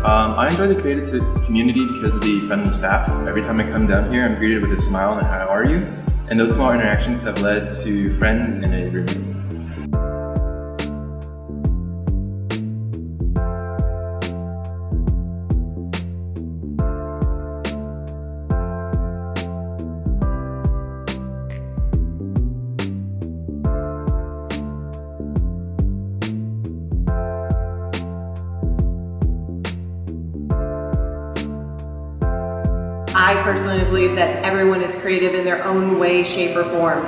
Um, I enjoy the creative community because of the friendly staff. Every time I come down here, I'm greeted with a smile and how are you? And those small interactions have led to friends and a I personally believe that everyone is creative in their own way, shape, or form.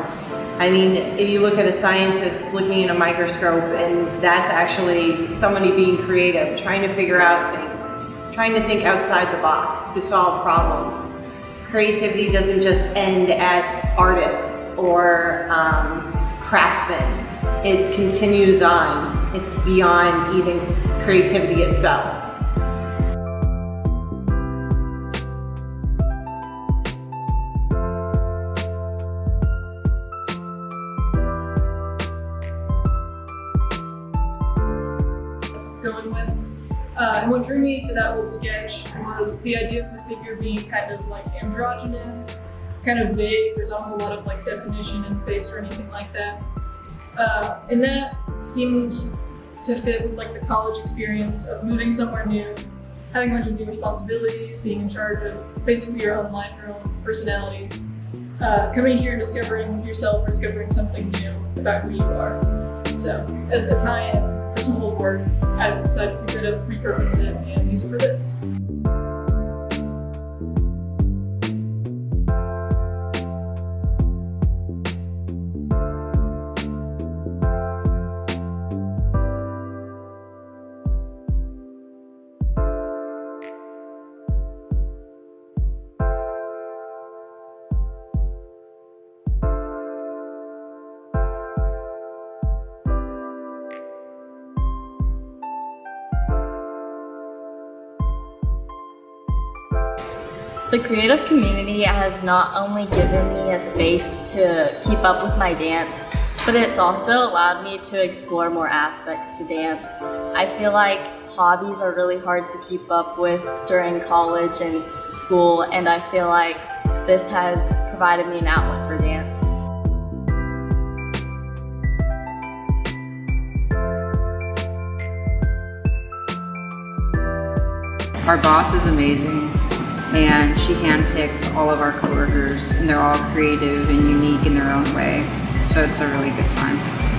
I mean, if you look at a scientist looking in a microscope and that's actually somebody being creative, trying to figure out things, trying to think outside the box to solve problems. Creativity doesn't just end at artists or um, craftsmen. It continues on. It's beyond even creativity itself. Going with. Uh, and what drew me to that old sketch was the idea of the figure being kind of like androgynous, kind of vague. There's not a whole lot of like definition in face or anything like that. Uh, and that seemed to fit with like the college experience of moving somewhere new, having a bunch of new responsibilities, being in charge of basically your own life, your own personality. Uh, coming here, and discovering yourself, discovering something new about who you are. So as a tie-in, for some old work as it said we could have repurposed it and use it for this. The creative community has not only given me a space to keep up with my dance, but it's also allowed me to explore more aspects to dance. I feel like hobbies are really hard to keep up with during college and school, and I feel like this has provided me an outlet for dance. Our boss is amazing and she handpicked all of our coworkers and they're all creative and unique in their own way. So it's a really good time.